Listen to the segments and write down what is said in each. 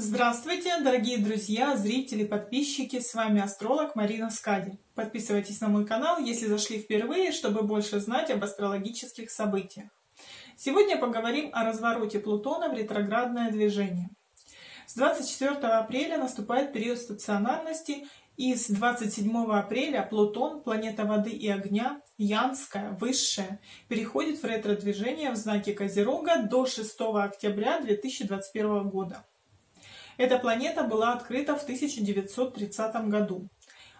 Здравствуйте, дорогие друзья, зрители, подписчики, с вами астролог Марина Скади. Подписывайтесь на мой канал, если зашли впервые, чтобы больше знать об астрологических событиях. Сегодня поговорим о развороте Плутона в ретроградное движение. С 24 апреля наступает период стационарности, и с 27 апреля Плутон, планета воды и огня, Янская, высшая, переходит в ретро-движение в знаке Козерога до 6 октября 2021 года. Эта планета была открыта в 1930 году.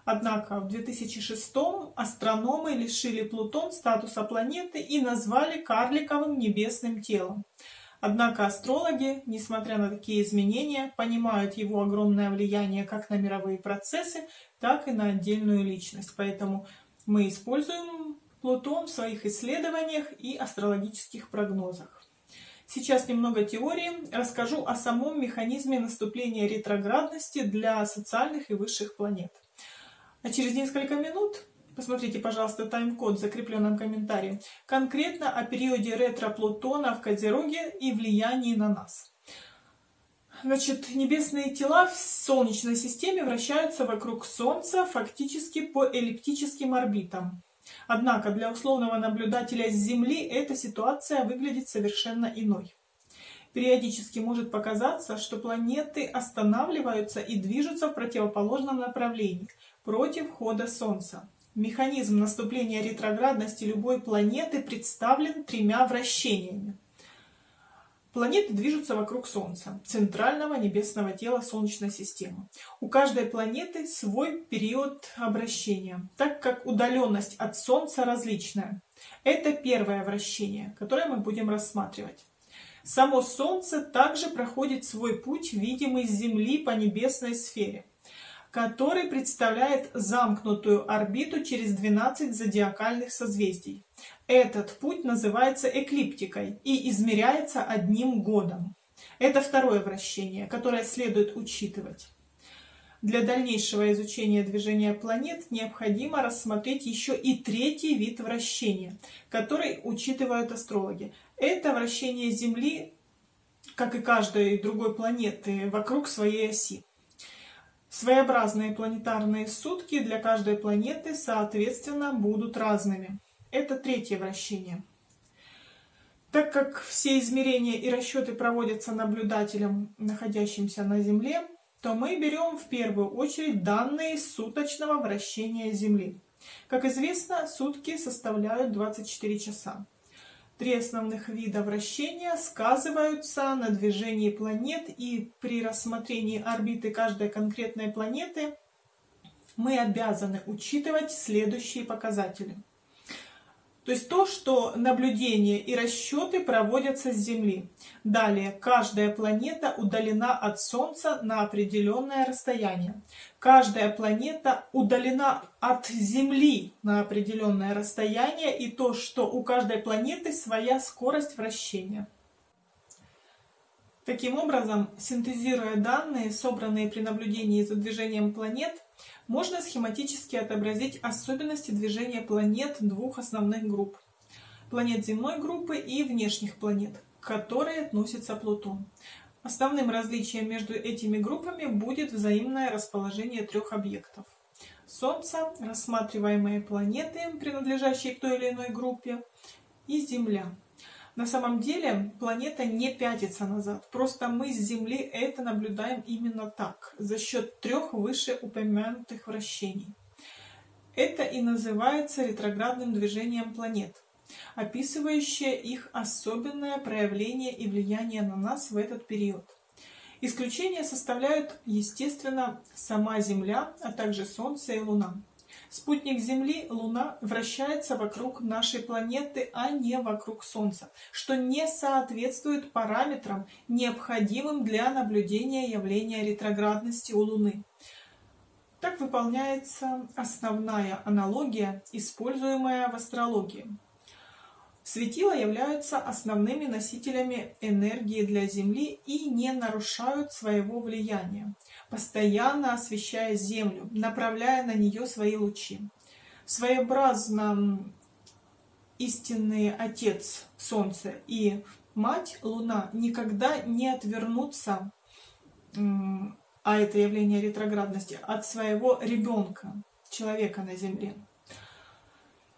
Однако в 2006 астрономы лишили Плутон статуса планеты и назвали карликовым небесным телом. Однако астрологи, несмотря на такие изменения, понимают его огромное влияние как на мировые процессы, так и на отдельную личность. Поэтому мы используем Плутон в своих исследованиях и астрологических прогнозах. Сейчас немного теории. Расскажу о самом механизме наступления ретроградности для социальных и высших планет. А через несколько минут Посмотрите, пожалуйста, тайм-код в закрепленном комментарии. Конкретно о периоде ретро-Плутона в Козероге и влиянии на нас. Значит, небесные тела в Солнечной системе вращаются вокруг Солнца фактически по эллиптическим орбитам. Однако для условного наблюдателя с Земли эта ситуация выглядит совершенно иной. Периодически может показаться, что планеты останавливаются и движутся в противоположном направлении, против хода Солнца. Механизм наступления ретроградности любой планеты представлен тремя вращениями. Планеты движутся вокруг Солнца, центрального небесного тела Солнечной системы. У каждой планеты свой период обращения, так как удаленность от Солнца различная. Это первое вращение, которое мы будем рассматривать. Само Солнце также проходит свой путь, видимый с Земли по небесной сфере который представляет замкнутую орбиту через 12 зодиакальных созвездий. Этот путь называется эклиптикой и измеряется одним годом. Это второе вращение, которое следует учитывать. Для дальнейшего изучения движения планет необходимо рассмотреть еще и третий вид вращения, который учитывают астрологи. Это вращение Земли, как и каждой другой планеты, вокруг своей оси. Своеобразные планетарные сутки для каждой планеты, соответственно, будут разными. Это третье вращение. Так как все измерения и расчеты проводятся наблюдателем, находящимся на Земле, то мы берем в первую очередь данные суточного вращения Земли. Как известно, сутки составляют 24 часа. Три основных вида вращения сказываются на движении планет, и при рассмотрении орбиты каждой конкретной планеты мы обязаны учитывать следующие показатели. То есть то, что наблюдения и расчеты проводятся с Земли. Далее, каждая планета удалена от Солнца на определенное расстояние. Каждая планета удалена от Земли на определенное расстояние. И то, что у каждой планеты своя скорость вращения. Таким образом, синтезируя данные, собранные при наблюдении за движением планет, можно схематически отобразить особенности движения планет двух основных групп. Планет земной группы и внешних планет, к которой относится Плутон. Основным различием между этими группами будет взаимное расположение трех объектов. Солнце, рассматриваемые планеты, принадлежащие к той или иной группе, и Земля, на самом деле планета не пятится назад, просто мы с Земли это наблюдаем именно так, за счет трех вышеупомянутых вращений. Это и называется ретроградным движением планет, описывающее их особенное проявление и влияние на нас в этот период. Исключение составляют, естественно, сама Земля, а также Солнце и Луна. Спутник Земли, Луна, вращается вокруг нашей планеты, а не вокруг Солнца, что не соответствует параметрам, необходимым для наблюдения явления ретроградности у Луны. Так выполняется основная аналогия, используемая в астрологии. Светила являются основными носителями энергии для Земли и не нарушают своего влияния, постоянно освещая Землю, направляя на нее свои лучи. Своеобразно истинный Отец Солнце и Мать Луна никогда не отвернутся а это явление ретроградности, от своего ребенка, человека на Земле.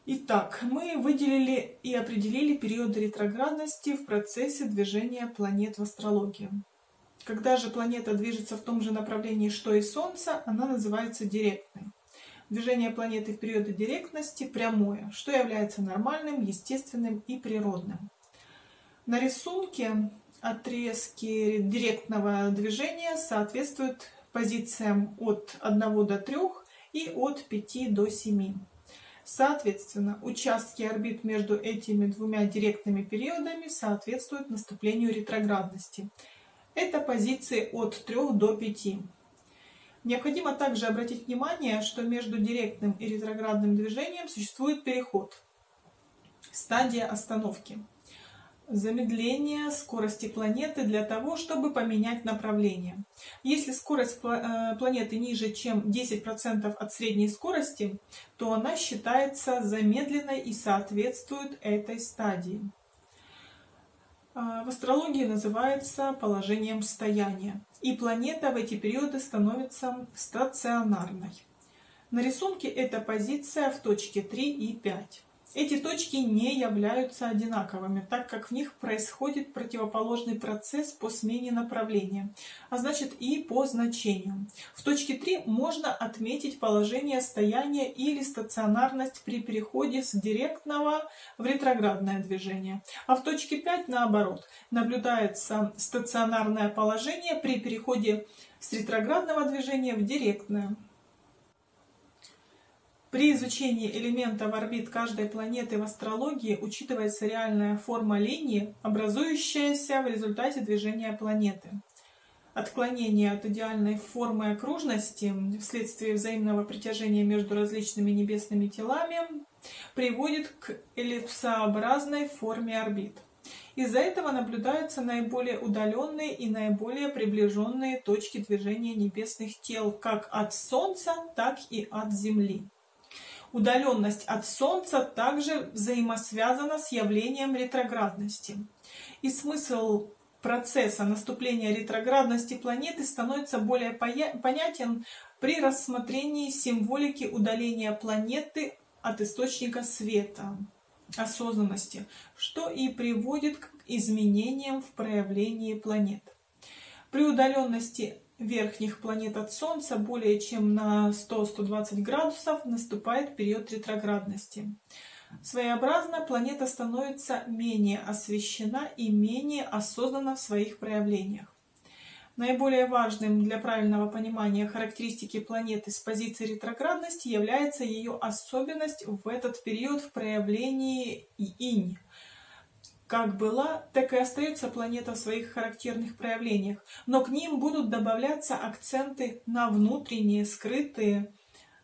Итак, мы выделили и определили периоды ретроградности в процессе движения планет в астрологии. Когда же планета движется в том же направлении, что и Солнце, она называется директной. Движение планеты в периоды директности прямое, что является нормальным, естественным и природным. На рисунке отрезки директного движения соответствуют позициям от 1 до 3 и от 5 до 7. Соответственно, участки орбит между этими двумя директными периодами соответствуют наступлению ретроградности. Это позиции от 3 до 5. Необходимо также обратить внимание, что между директным и ретроградным движением существует переход, стадия остановки замедление скорости планеты для того, чтобы поменять направление. Если скорость э, планеты ниже, чем 10% от средней скорости, то она считается замедленной и соответствует этой стадии. А, в астрологии называется положением стояния. И планета в эти периоды становится стационарной. На рисунке эта позиция в точке 3 и 5. Эти точки не являются одинаковыми, так как в них происходит противоположный процесс по смене направления, а значит и по значению. В точке 3 можно отметить положение стояния или стационарность при переходе с директного в ретроградное движение, а в точке 5 наоборот, наблюдается стационарное положение при переходе с ретроградного движения в директное. При изучении элементов орбит каждой планеты в астрологии учитывается реальная форма линии, образующаяся в результате движения планеты. Отклонение от идеальной формы окружности вследствие взаимного притяжения между различными небесными телами приводит к эллипсообразной форме орбит. Из-за этого наблюдаются наиболее удаленные и наиболее приближенные точки движения небесных тел как от Солнца, так и от Земли. Удаленность от Солнца также взаимосвязана с явлением ретроградности. И смысл процесса наступления ретроградности планеты становится более понятен при рассмотрении символики удаления планеты от источника света, осознанности, что и приводит к изменениям в проявлении планет. При удаленности верхних планет от Солнца более чем на 100-120 градусов наступает период ретроградности. Своеобразно планета становится менее освещена и менее осознанна в своих проявлениях. Наиболее важным для правильного понимания характеристики планеты с позиции ретроградности является ее особенность в этот период в проявлении инь – как была, так и остается планета в своих характерных проявлениях, но к ним будут добавляться акценты на внутренние, скрытые,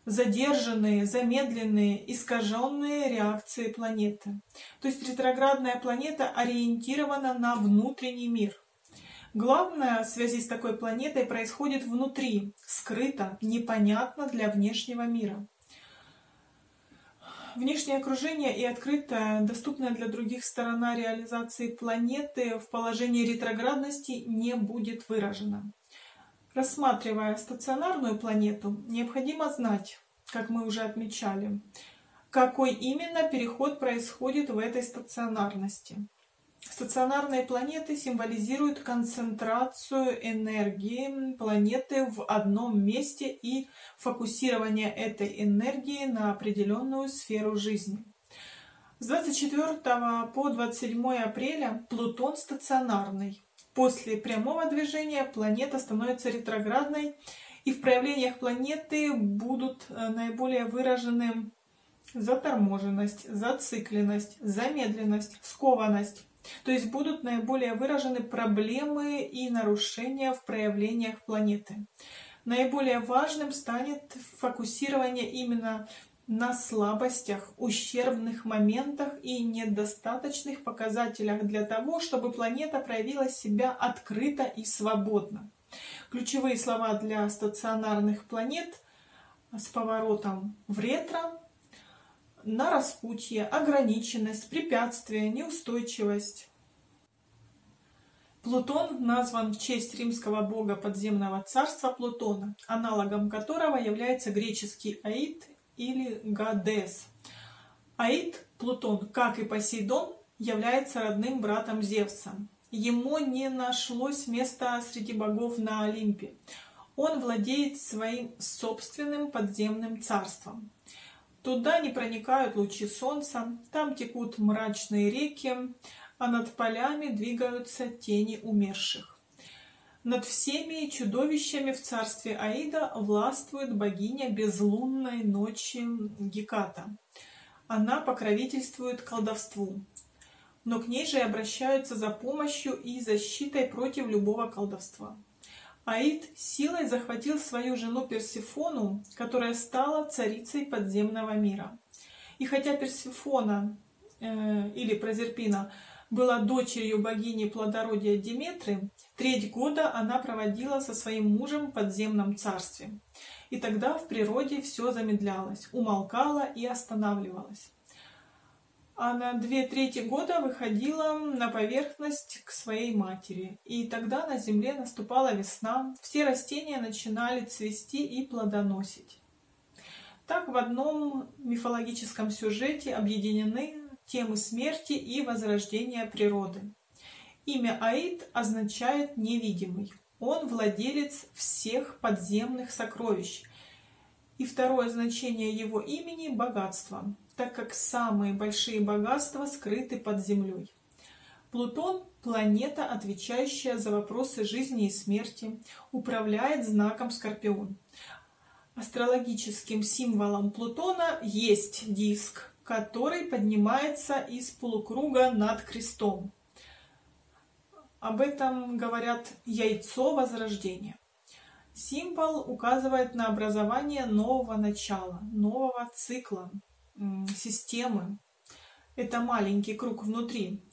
задержанные, замедленные, искаженные реакции планеты. То есть ретроградная планета ориентирована на внутренний мир. Главное в связи с такой планетой происходит внутри, скрыто, непонятно для внешнего мира. Внешнее окружение и открытая, доступная для других сторона реализации планеты в положении ретроградности не будет выражена. Рассматривая стационарную планету, необходимо знать, как мы уже отмечали, какой именно переход происходит в этой стационарности. Стационарные планеты символизируют концентрацию энергии планеты в одном месте и фокусирование этой энергии на определенную сферу жизни. С 24 по 27 апреля Плутон стационарный. После прямого движения планета становится ретроградной, и в проявлениях планеты будут э, наиболее выражены заторможенность, зацикленность, замедленность, скованность, то есть будут наиболее выражены проблемы и нарушения в проявлениях планеты. Наиболее важным станет фокусирование именно на слабостях, ущербных моментах и недостаточных показателях для того, чтобы планета проявила себя открыто и свободно. Ключевые слова для стационарных планет с поворотом в ретро на распутье, ограниченность, препятствие, неустойчивость. Плутон назван в честь римского бога подземного царства Плутона, аналогом которого является греческий Аид или Гадес. Аид, Плутон, как и Посейдон, является родным братом Зевса. Ему не нашлось места среди богов на Олимпе. Он владеет своим собственным подземным царством. Туда не проникают лучи солнца, там текут мрачные реки, а над полями двигаются тени умерших. Над всеми чудовищами в царстве Аида властвует богиня безлунной ночи Геката. Она покровительствует колдовству, но к ней же обращаются за помощью и защитой против любого колдовства. Аид силой захватил свою жену Персифону, которая стала царицей подземного мира. И хотя Персифона э, или Прозерпина была дочерью богини плодородия Диметры, треть года она проводила со своим мужем в подземном царстве. И тогда в природе все замедлялось, умолкало и останавливалось а на две трети года выходила на поверхность к своей матери. И тогда на земле наступала весна, все растения начинали цвести и плодоносить. Так в одном мифологическом сюжете объединены темы смерти и возрождения природы. Имя Аид означает «невидимый». Он владелец всех подземных сокровищ. И второе значение его имени – богатство так как самые большие богатства скрыты под землей. Плутон – планета, отвечающая за вопросы жизни и смерти, управляет знаком Скорпион. Астрологическим символом Плутона есть диск, который поднимается из полукруга над крестом. Об этом говорят яйцо возрождения. Символ указывает на образование нового начала, нового цикла, системы. Это маленький круг внутри,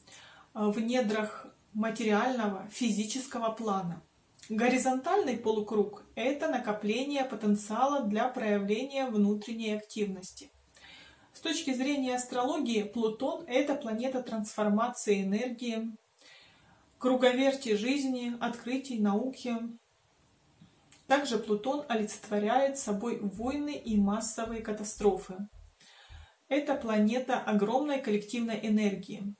э, в недрах материального физического плана. Горизонтальный полукруг – это накопление потенциала для проявления внутренней активности. С точки зрения астрологии, Плутон – это планета трансформации энергии, круговерти жизни, открытий, науки. Также Плутон олицетворяет собой войны и массовые катастрофы. Это планета огромной коллективной энергии,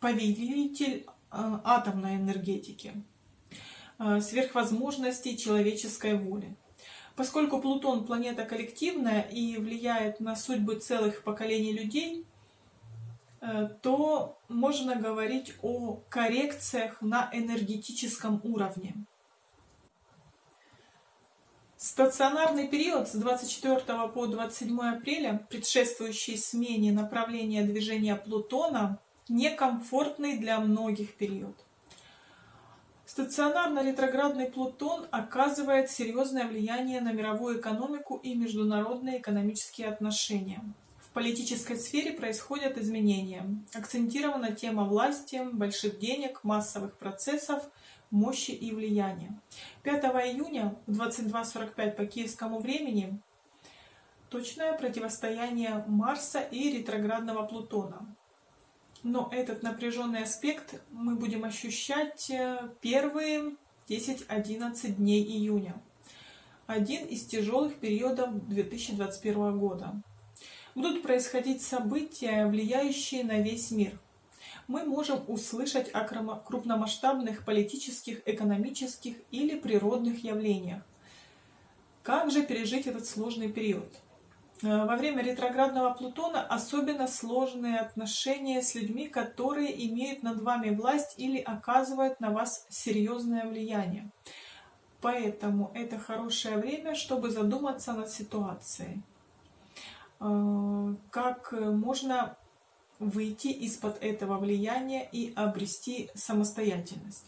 повелитель а, атомной энергетики, а, сверхвозможностей человеческой воли. Поскольку Плутон планета коллективная и влияет на судьбы целых поколений людей, э, то можно говорить о коррекциях на энергетическом уровне. Стационарный период с 24 по 27 апреля, предшествующий смене направления движения Плутона, некомфортный для многих период. Стационарно-ретроградный Плутон оказывает серьезное влияние на мировую экономику и международные экономические отношения. В политической сфере происходят изменения. Акцентирована тема власти, больших денег, массовых процессов – мощи и влияния. 5 июня в 22.45 по киевскому времени точное противостояние Марса и ретроградного Плутона. Но этот напряженный аспект мы будем ощущать э, первые 10-11 дней июня. Один из тяжелых периодов 2021 года. Будут происходить события, влияющие на весь мир – мы можем услышать о крупномасштабных политических, экономических или природных явлениях. Как же пережить этот сложный период? Э, во время ретроградного Плутона особенно сложные отношения с людьми, которые имеют над вами власть или оказывают на вас серьезное влияние. Поэтому это хорошее время, чтобы задуматься над ситуацией. Э, как можно выйти из-под этого влияния и обрести самостоятельность.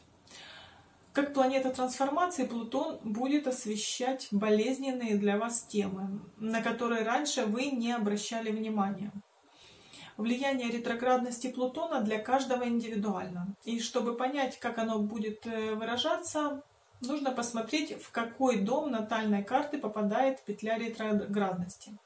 Как планета трансформации, Плутон будет освещать болезненные для вас темы, на которые раньше вы не обращали внимания. Влияние ретроградности Плутона для каждого индивидуально. И чтобы понять, как оно будет э, выражаться, нужно посмотреть, в какой дом натальной карты попадает петля ретроградности.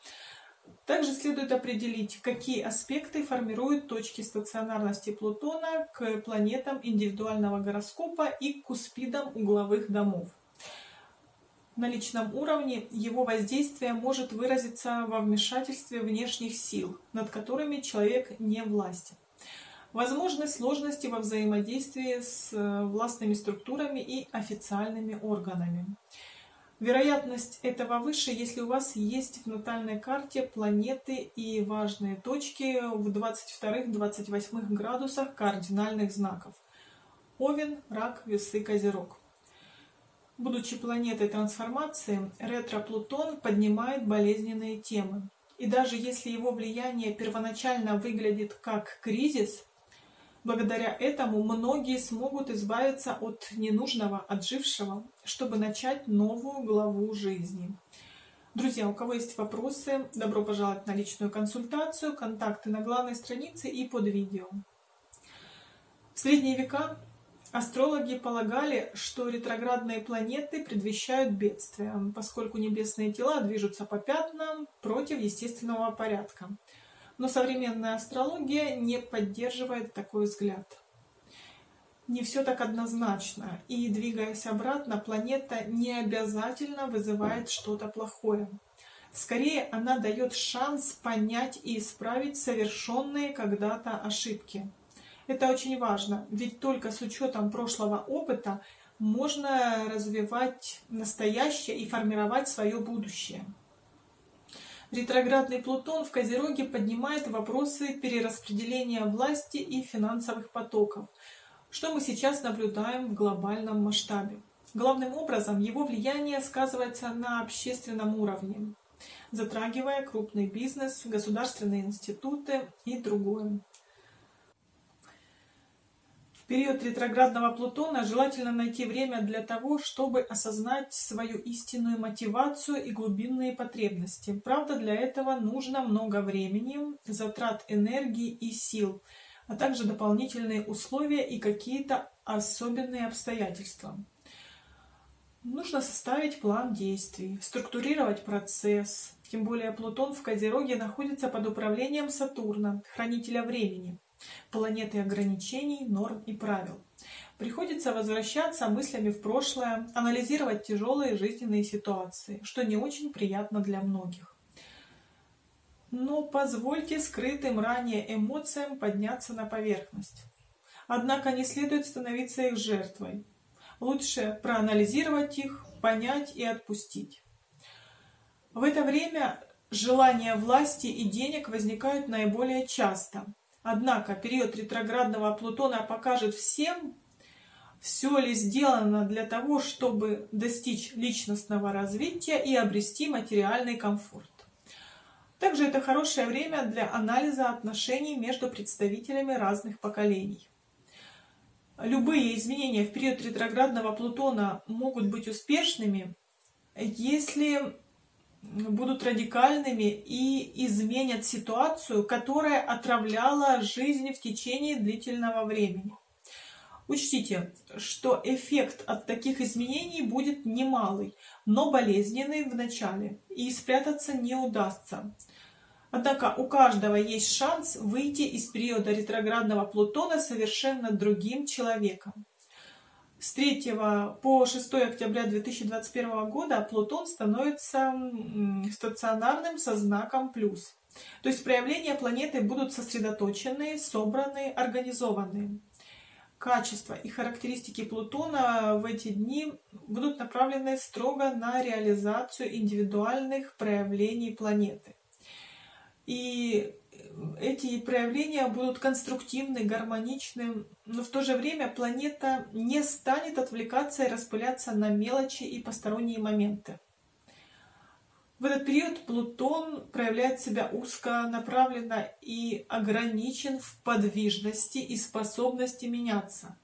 Также следует определить, какие аспекты формируют точки стационарности Плутона к планетам индивидуального гороскопа и к куспидам угловых домов. На личном уровне его воздействие может выразиться во вмешательстве внешних сил, над которыми человек не властен. Возможны сложности во взаимодействии с э, властными структурами и официальными органами. Вероятность этого выше, если у вас есть в натальной карте планеты и важные точки в 22-28 градусах кардинальных знаков. Овен, Рак, Весы, Козерог. Будучи планетой трансформации, ретро-Плутон поднимает болезненные темы. И даже если его влияние первоначально выглядит как кризис, благодаря этому многие смогут избавиться от ненужного, отжившего, чтобы начать новую главу жизни. Друзья, у кого есть вопросы, добро пожаловать на личную консультацию, контакты на главной странице и под видео. В средние века Астрологи полагали, что ретроградные планеты предвещают бедствия, поскольку небесные тела движутся по пятнам против естественного порядка. Но современная астрология не поддерживает такой взгляд. Не все так однозначно, и двигаясь обратно, планета не обязательно вызывает что-то плохое. Скорее, она дает шанс понять и исправить совершенные когда-то ошибки. Это очень важно, ведь только с учетом прошлого опыта можно развивать настоящее и формировать свое будущее. Ретроградный Плутон в Козероге поднимает вопросы перераспределения власти и финансовых потоков, что мы сейчас наблюдаем в глобальном масштабе. Главным образом его влияние сказывается на общественном уровне, затрагивая крупный бизнес, государственные институты и другое. Период ретроградного Плутона желательно найти время для того, чтобы осознать свою истинную мотивацию и глубинные потребности. Правда, для этого нужно много времени, затрат энергии и сил, а также дополнительные условия и какие-то особенные обстоятельства. Нужно составить план действий, структурировать процесс. Тем более Плутон в Козероге находится под управлением Сатурна, хранителя времени планеты ограничений, норм и правил. Приходится возвращаться мыслями в прошлое, анализировать тяжелые жизненные ситуации, что не очень приятно для многих. Но позвольте скрытым ранее эмоциям подняться на поверхность. Однако не следует становиться их жертвой. Лучше проанализировать их, понять и отпустить. В это время желания власти и денег возникают наиболее часто – Однако период ретроградного Плутона покажет всем, все ли сделано для того, чтобы достичь личностного развития и обрести материальный комфорт. Также это хорошее время для анализа отношений между представителями разных поколений. Любые изменения в период ретроградного Плутона могут быть успешными, если будут радикальными и изменят ситуацию, которая отравляла жизнь в течение длительного времени. Учтите, что эффект от таких изменений будет немалый, но болезненный в начале, и спрятаться не удастся. Однако у каждого есть шанс выйти из периода ретроградного Плутона совершенно другим человеком. С 3 по 6 октября 2021 года Плутон становится стационарным со знаком плюс. То есть проявления планеты будут сосредоточены, собраны, организованы. Качества и характеристики Плутона в эти дни будут направлены строго на реализацию индивидуальных проявлений планеты. И эти проявления будут конструктивны, гармоничны, но в то же время планета не станет отвлекаться и распыляться на мелочи и посторонние моменты. В этот период Плутон проявляет себя узконаправленно и ограничен в подвижности и способности меняться.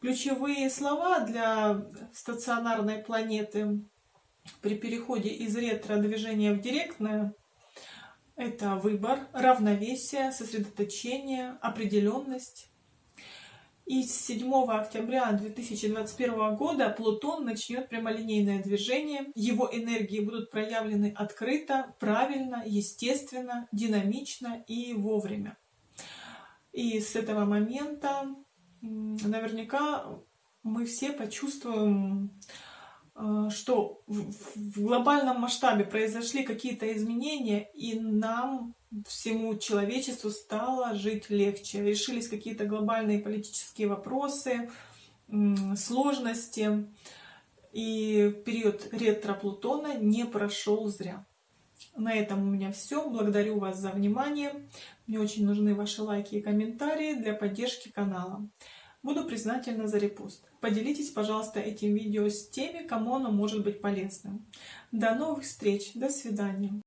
Ключевые слова для стационарной планеты при переходе из ретро-движения в директное – это выбор, равновесие, сосредоточение, определенность. И с 7 октября 2021 года Плутон начнет прямолинейное движение. Его энергии будут проявлены открыто, правильно, естественно, динамично и вовремя. И с этого момента наверняка мы все почувствуем, что в глобальном масштабе произошли какие-то изменения, и нам, всему человечеству, стало жить легче. Решились какие-то глобальные политические вопросы, сложности, и период ретро-Плутона не прошел зря. На этом у меня все. Благодарю вас за внимание. Мне очень нужны ваши лайки и комментарии для поддержки канала. Буду признательна за репост. Поделитесь, пожалуйста, этим видео с теми, кому оно может быть полезным. До новых встреч. До свидания.